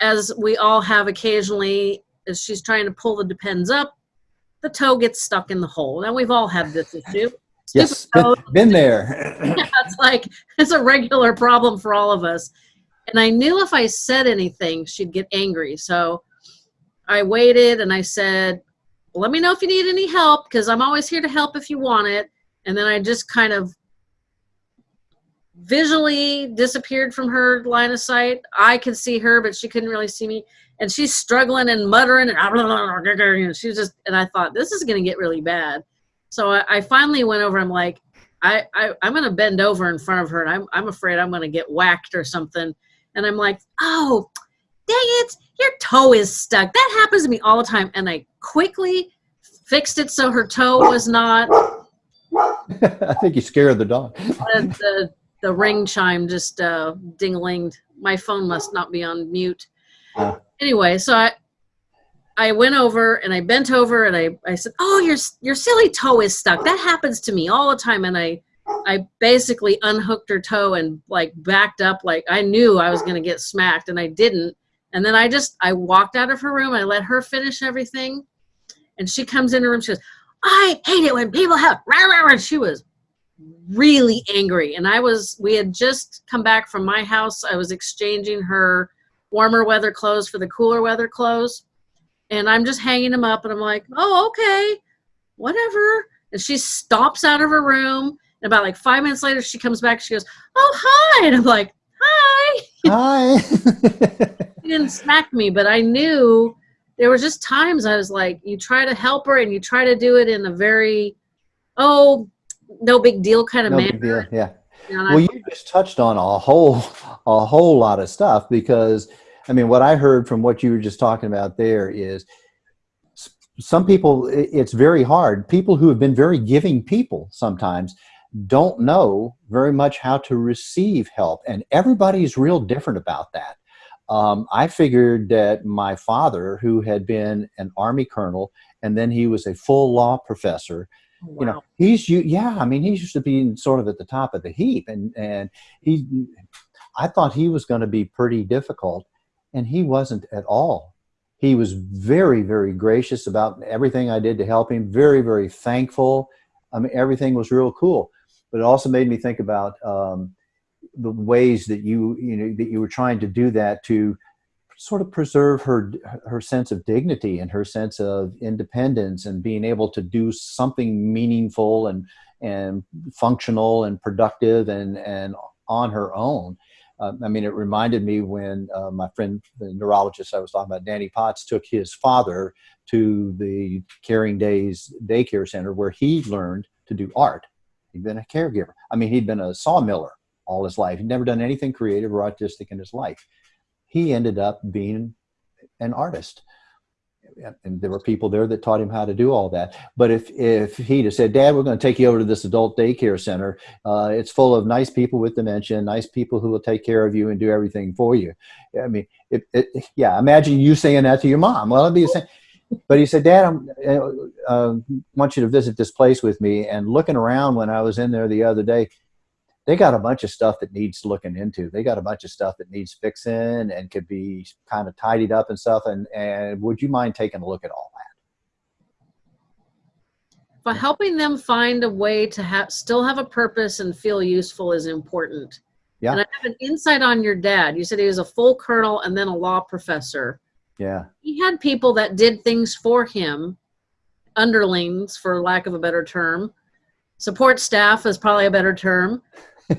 as we all have occasionally as she's trying to pull the depends up the toe gets stuck in the hole. Now we've all had this issue. Yes. Toe. Been there. it's like it's a regular problem for all of us. And I knew if I said anything, she'd get angry. So I waited and I said, "Let me know if you need any help because I'm always here to help if you want it." And then I just kind of visually disappeared from her line of sight. I could see her, but she couldn't really see me. And she's struggling and muttering, and she was just. And I thought this is going to get really bad. So I, I finally went over. I'm like, I, I I'm going to bend over in front of her, and I'm I'm afraid I'm going to get whacked or something. And I'm like, oh, dang it, your toe is stuck. That happens to me all the time. And I quickly fixed it so her toe was not I think you scared the dog. the, the, the ring chime just uh, ding-linged. My phone must not be on mute. Uh. Anyway, so I I went over and I bent over and I, I said, "Oh, your your silly toe is stuck. That happens to me all the time." And I I basically unhooked her toe and like backed up like I knew I was going to get smacked and I didn't. And then I just I walked out of her room. I let her finish everything. And she comes in her room. She goes, "I hate it when people have." Rah, rah, rah. And she was really angry and i was we had just come back from my house i was exchanging her warmer weather clothes for the cooler weather clothes and i'm just hanging them up and i'm like oh okay whatever and she stops out of her room and about like five minutes later she comes back she goes oh hi and i'm like hi Hi. she didn't smack me but i knew there was just times i was like you try to help her and you try to do it in a very oh no big deal kind of no manner. Yeah. And I- Well, you just touched on a whole, a whole lot of stuff because, I mean, what I heard from what you were just talking about there is some people, it's very hard. People who have been very giving people sometimes don't know very much how to receive help. And everybody's real different about that. Um, I figured that my father, who had been an Army colonel and then he was a full law professor, you know he's you yeah i mean he's used to being sort of at the top of the heap and and he i thought he was going to be pretty difficult and he wasn't at all. He was very very gracious about everything i did to help him very very thankful. I mean everything was real cool but it also made me think about um, the ways that you you know that you were trying to do that to sort of preserve her her sense of dignity and her sense of independence and being able to do something meaningful and and functional and productive and and on her own. Uh, I mean, it reminded me when uh, my friend, the neurologist I was talking about, Danny Potts, took his father to the Caring Days daycare center where he learned to do art. He'd been a caregiver. I mean, he'd been a sawmiller all his life. He'd never done anything creative or artistic in his life. He ended up being an artist and there were people there that taught him how to do all that. But if if he'd have said, "Dad, we're going to take you over to this adult daycare center. Uh, it's full of nice people with dementia, nice people who will take care of you and do everything for you," I mean, it, it, yeah. Imagine you saying that to your mom. Well, it'd be the same. But he said, "Dad, I uh, uh, want you to visit this place with me." And looking around when I was in there the other day, they got a bunch of stuff that needs looking into. They got a bunch of stuff that needs fixing and could be kind of tidied up and stuff. And, and would you mind taking a look at all that? But helping them find a way to have still have a purpose and feel useful is important. Yeah. And I have an insight on your dad. You said he was a full colonel and then a law professor. Yeah. He had people that did things for him, underlings, for lack of a better term. Support staff is probably a better term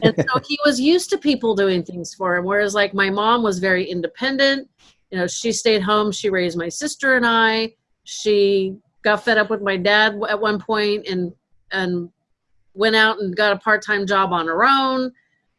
and so he was used to people doing things for him. Whereas like my mom was very independent. You know, she stayed home. She raised my sister and I. She got fed up with my dad at one point and and went out and got a part-time job on her own.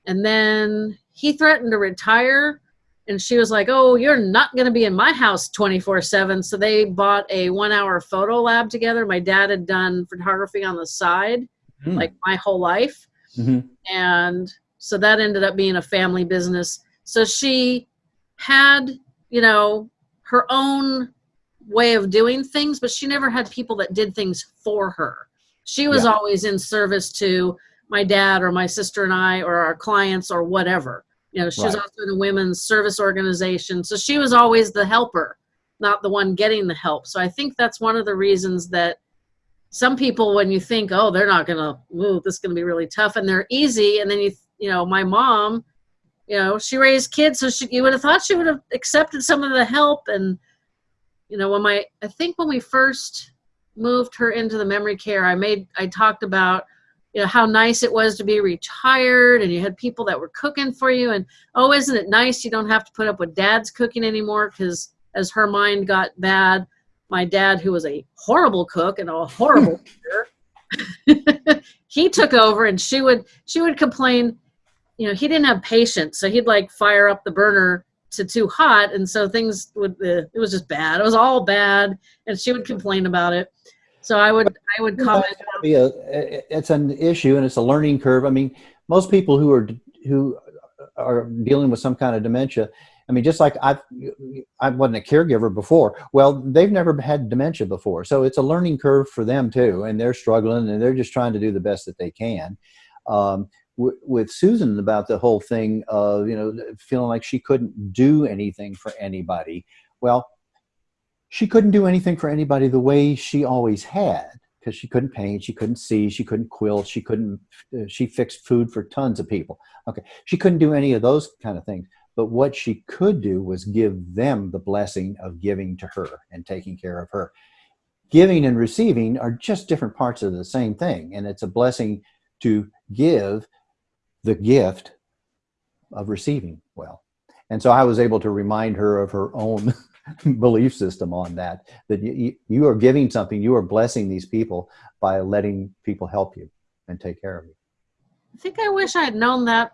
And then he threatened to retire. And she was like, Oh, you're not going to be in my house 24 7. So they bought a one hour photo lab together. My dad had done photography on the side, mm. like my whole life. Mm-hmm. And so that ended up being a family business. So she had, you know, her own way of doing things, but she never had people that did things for her. She was yeah. always in service to my dad or my sister and I or our clients or whatever. You know, she right. was also in a women's service organization. So she was always the helper, not the one getting the help. So I think that's one of the reasons that some people when you think oh they're not gonna ooh, this is gonna be really tough and they're easy and then you you know my mom you know she raised kids so she you would have thought she would have accepted some of the help and you know when my i think when we first moved her into the memory care i made i talked about you know how nice it was to be retired and you had people that were cooking for you and oh isn't it nice you don't have to put up with dad's cooking anymore because as her mind got bad my dad, who was a horrible cook and a horrible he took over and she would she would complain you know he didn't have patience. So he'd like fire up the burner to too hot. And so things would uh, it was just bad. It was all bad. And she would complain about it. So i would i would comment be a, it's an issue and it's a learning curve. I mean most people who are who are dealing with some kind of dementia I mean, just like I, I wasn't a caregiver before. Well, they've never had dementia before, so it's a learning curve for them too, and they're struggling, and they're just trying to do the best that they can. Um, with Susan about the whole thing of you know feeling like she couldn't do anything for anybody. Well, she couldn't do anything for anybody the way she always had because she couldn't paint, she couldn't see, she couldn't quilt, she couldn't. Uh, she fixed food for tons of people. Okay, she couldn't do any of those kind of things. But what she could do was give them the blessing of giving to her and taking care of her. Giving and receiving are just different parts of the same thing. And it's a blessing to give the gift of receiving well. And so I was able to remind her of her own belief system on that, that you, you are giving something, you are blessing these people by letting people help you and take care of you. I think I wish I had known that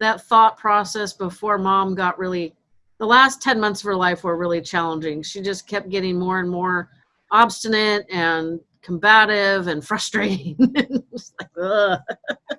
that thought process before mom got really the last 10 months of her life were really challenging. She just kept getting more and more obstinate and combative and frustrating. Like,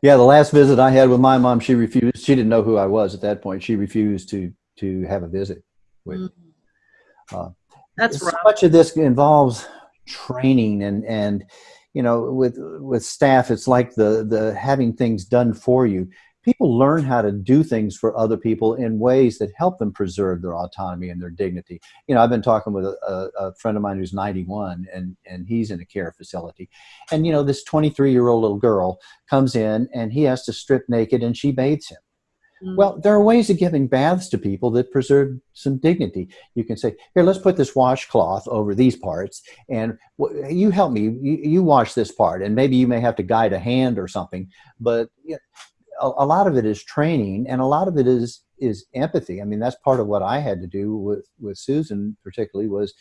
yeah the last visit i had with my mom she refused she didn't know who i was at that point. She refused to to have a visit with mm-hmm. uh, that's so much of this involves training and and you know with with staff it's like the the having things done for you people learn how to do things for other people in ways that help them preserve their autonomy and their dignity. You know, I've been talking with a, a, friend of mine who's 91 and, and he's in a care facility. And, you know, this 23 year old little girl comes in and he has to strip naked and she bathes him. Mm. Well, there are ways of giving baths to people that preserve some dignity. You can say, "Here, let's put this washcloth over these parts, and w- you help me. You, you wash this part, and maybe you may have to guide a hand or something." But you know, a, a lot of it is training, and a lot of it is is empathy. I mean, that's part of what I had to do with with Susan, particularly, was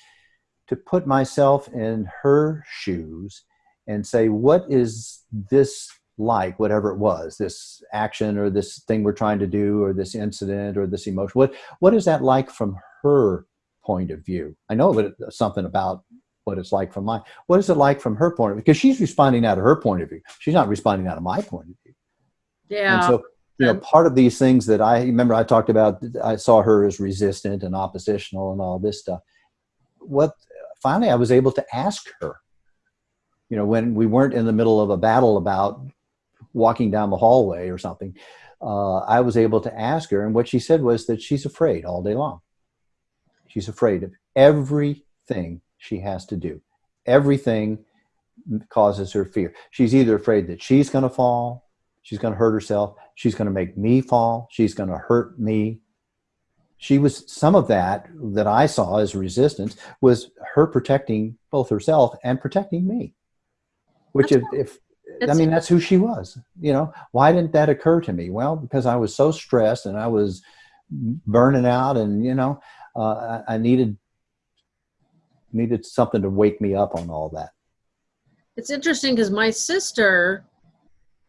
to put myself in her shoes and say, "What is this?" like? Whatever it was this action or this thing we're trying to do or this incident or this emotion. What what is that like from her point of view? I know that something about what it's like from mine what is it like from her point of view? Because she's responding out of her point of view. She's not responding out of my point of view Yeah. and so you know part of these things that i remember i talked about i saw her as resistant and oppositional and all this stuff what finally i was able to ask her you know when we weren't in the middle of a battle about walking down the hallway or something, uh, I was able to ask her, and what she said was that she's afraid all day long. She's afraid of everything she has to do. Everything causes her fear. She's either afraid that she's going to fall, she's going to hurt herself, she's going to make me fall, she's going to hurt me. She was some of that that I saw as resistance was her protecting both herself and protecting me. Which, if, if I mean, that's who she was. You know, why didn't that occur to me? Well, because I was so stressed and I was burning out, and you know, uh, I, I needed needed something to wake me up on all that. It's interesting because my sister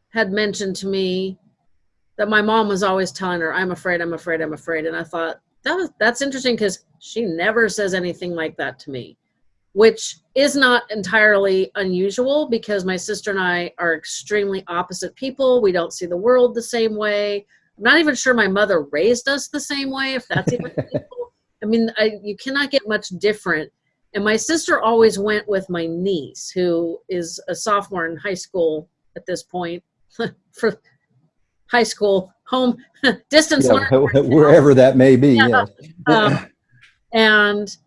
had mentioned to me that my mom was always telling her, "I'm afraid, I'm afraid, I'm afraid," and I thought that was that's interesting because she never says anything like that to me, which is not entirely unusual because my sister and I are extremely opposite people. We don't see the world the same way. I'm not even sure my mother raised us the same way, if that's even. I mean, I, you cannot get much different. And my sister always went with my niece, who is a sophomore in high school at this point, for high school, home, distance Yeah, learning. wherever that may be. Yeah. yes. Um, and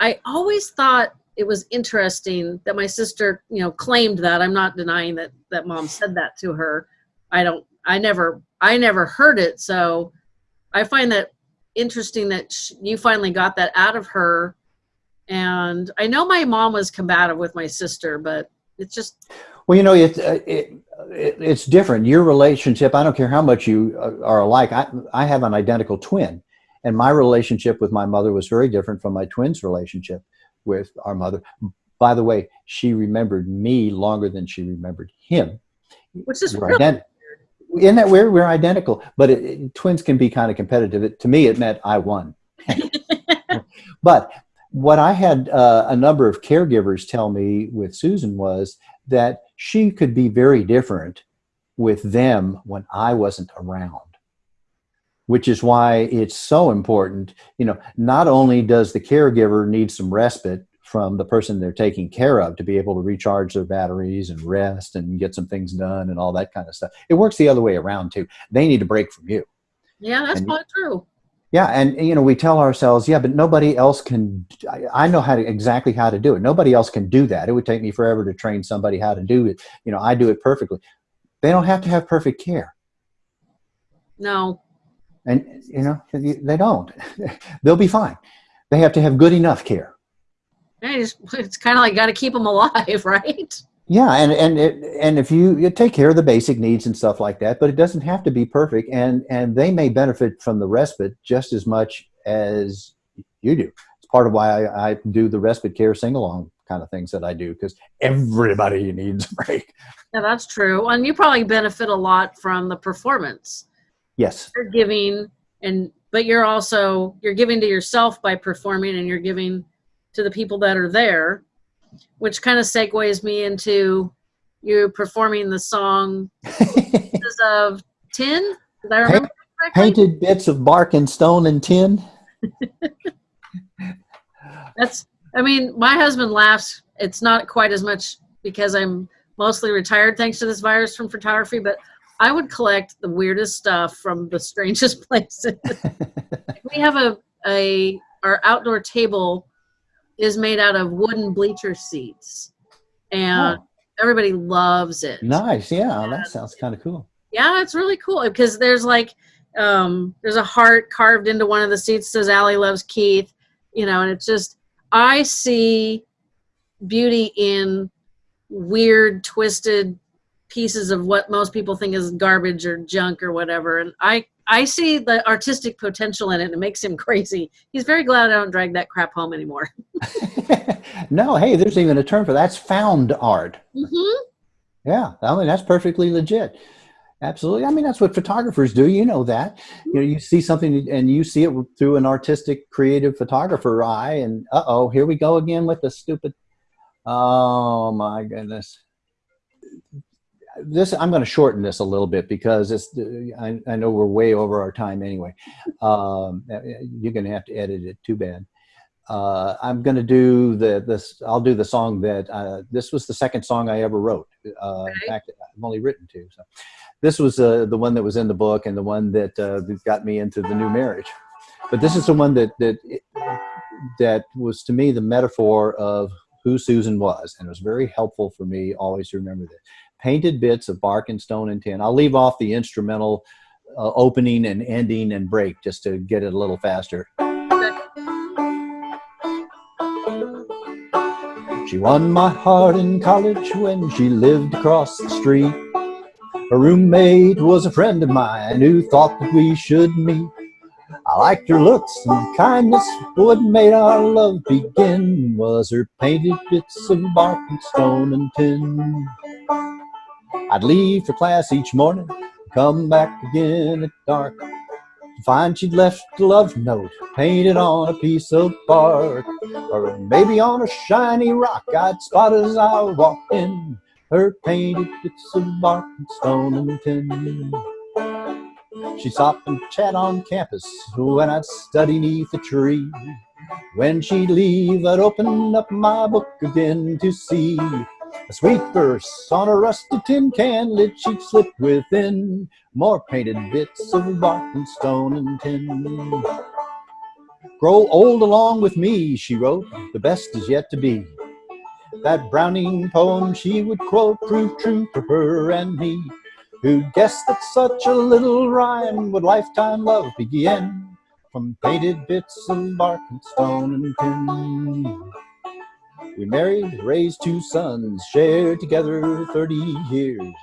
I always thought it was interesting that my sister, you know, claimed that. I'm not denying that that mom said that to her. I don't. I never. I never heard it. So I find that interesting that sh you finally got that out of her. And I know my mom was combative with my sister, but it's just Well, you know, it, uh, it, it it's different. Your relationship, I don't care how much you uh, are alike. I, I have an identical twin, and my relationship with my mother was very different from my twin's relationship with our mother. By the way, she remembered me longer than she remembered him. which is We're really Isn't that weird? We're identical, but it, it- twins can be kind of competitive. It, to me, it meant I won. but what I had uh, a number of caregivers tell me with Susan was that she could be very different with them when I wasn't around. Which is why it's so important. You know, not only does the caregiver need some respite from the person they're taking care of to be able to recharge their batteries and rest and get some things done and all that kind of stuff. It works the other way around too. They need a break from you. yeah, that's And- probably true. Yeah, and you know we tell ourselves, yeah, but nobody else can. I, I know how to exactly how to do it. Nobody else can do that. It would take me forever to train somebody how to do it. You know, I do it perfectly. They don't have to have perfect care, No, and you know they don't. They'll be fine. They have to have good enough care. It's, it's kind of like got to keep them alive, right? Yeah, and and it, and if you, you take care of the basic needs and stuff like that, but it doesn't have to be perfect, and and they may benefit from the respite just as much as you do. It's part of why I, I do the respite care sing along kind of things that I do because everybody needs a break. Yeah, that's true. And you probably benefit a lot from the performance. Yes, You're giving and but you're also you're giving to yourself by performing and you're giving to the people that are there, which kind of segues me into you performing the song Pieces of Tin. Did I remember correctly? painted bits of bark and stone and tin. That's I mean, my husband laughs. It's not quite as much because I'm mostly retired thanks to this virus from photography, but I would collect the weirdest stuff from the strangest places. we have a a our outdoor table is made out of wooden bleacher seats. And Oh. everybody loves it. Nice, yeah, that sounds kind of cool. Yeah, it's really cool because there's like um, there's a heart carved into one of the seats says Allie loves Keith, you know, and it's just I see beauty in weird, twisted pieces of what most people think is garbage or junk or whatever. And I I see the artistic potential in it. And it makes him crazy. He's very glad I don't drag that crap home anymore. no, hey, there's even a term for that. that's found art. Mm-hmm. Yeah, I mean that's perfectly legit. Absolutely. I mean, that's what photographers do. You know that. You know, you see something and you see it through an artistic, creative photographer eye, and uh oh, here we go again with the stupid. Oh my goodness. This I'm going to shorten this a little bit because it's. I, I know we're way over our time anyway. Um, you're going to have to edit it. Too bad. Uh, I'm going to do the this. I'll do the song that uh, this was the second song I ever wrote. Uh. In fact, I've only written two. So this was uh, the one that was in the book and the one that uh, got me into the new marriage. But this is the one that that that was to me the metaphor of who Susan was, and it was very helpful for me always to remember that. Painted bits of bark and stone and tin. I'll leave off the instrumental uh, opening and ending and break just to get it a little faster. She won my heart in college when she lived across the street. Her roommate was a friend of mine who thought that we should meet. I liked her looks and kindness, what made our love begin was her painted bits of bark and stone and tin. I'd leave for class each morning, come back again at dark, to find she'd left a love note painted on a piece of bark, or maybe on a shiny rock I'd spot as I walked in her painted bits of bark and stone and tin. She'd stop and chat on campus when I'd study neath a tree. When she'd leave, I'd open up my book again to see a sweet verse on a rusty tin can lid she'd slip within more painted bits of bark and stone and tin. Grow old along with me, she wrote, the best is yet to be. That Browning poem she would quote proved true for her and me. Who'd guess that such a little rhyme would lifetime love begin? From painted bits of bark and stone and tin. We married, raised two sons, shared together 30 years.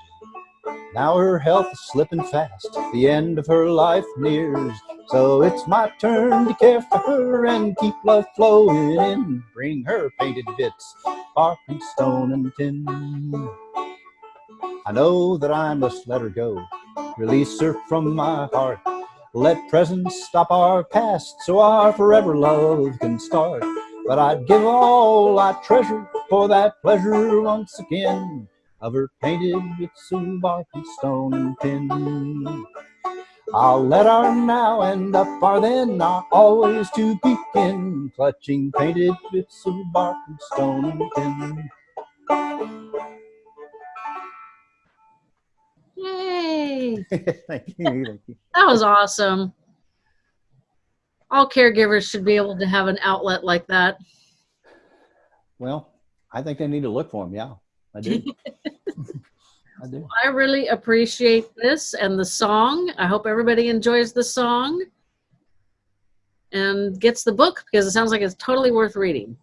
Now her health is slipping fast, the end of her life nears. So it's my turn to care for her and keep love flowing in. Bring her painted bits, bark and stone and tin. I know that I must let her go, release her from my heart. Let presence stop our past so our forever love can start. But I'd give all I treasure for that pleasure once again of her painted bits of bark and stone and tin. I'll let our now end up our then, our always to begin, clutching painted bits of bark and stone and tin. Yay! thank you, thank you. That was awesome. All caregivers should be able to have an outlet like that. Well, I think they need to look for them. Yeah. I do. I do. I really appreciate this and the song. I hope everybody enjoys the song and gets the book because it sounds like it's totally worth reading.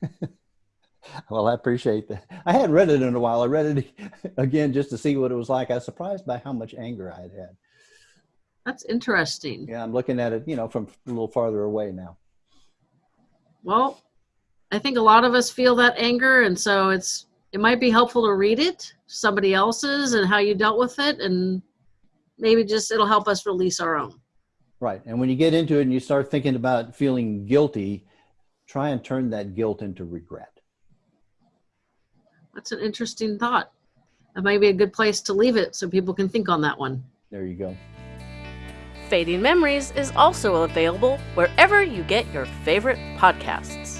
well, I appreciate that. I hadn't read it in a while. I read it again just to see what it was like. I was surprised by how much anger I had had. That's interesting. Yeah, I'm looking at it, you know, from a little farther away now. Well, I think a lot of us feel that anger, and so it's it might be helpful to read it somebody else's and how you dealt with it and maybe just it'll help us release our own. Right and when you get into it and you start thinking about feeling guilty try and turn that guilt into regret. That's an interesting thought. That might be a good place to leave it so people can think on that one. There you go fading memories is also available wherever you get your favorite podcasts